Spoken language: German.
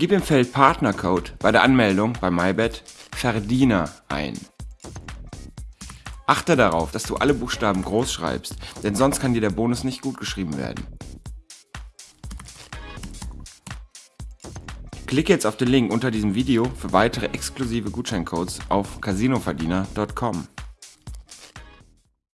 Gib im Feld Partnercode bei der Anmeldung bei MyBet Verdiener ein. Achte darauf, dass du alle Buchstaben groß schreibst, denn sonst kann dir der Bonus nicht gut geschrieben werden. Klicke jetzt auf den Link unter diesem Video für weitere exklusive Gutscheincodes auf casinoverdiener.com.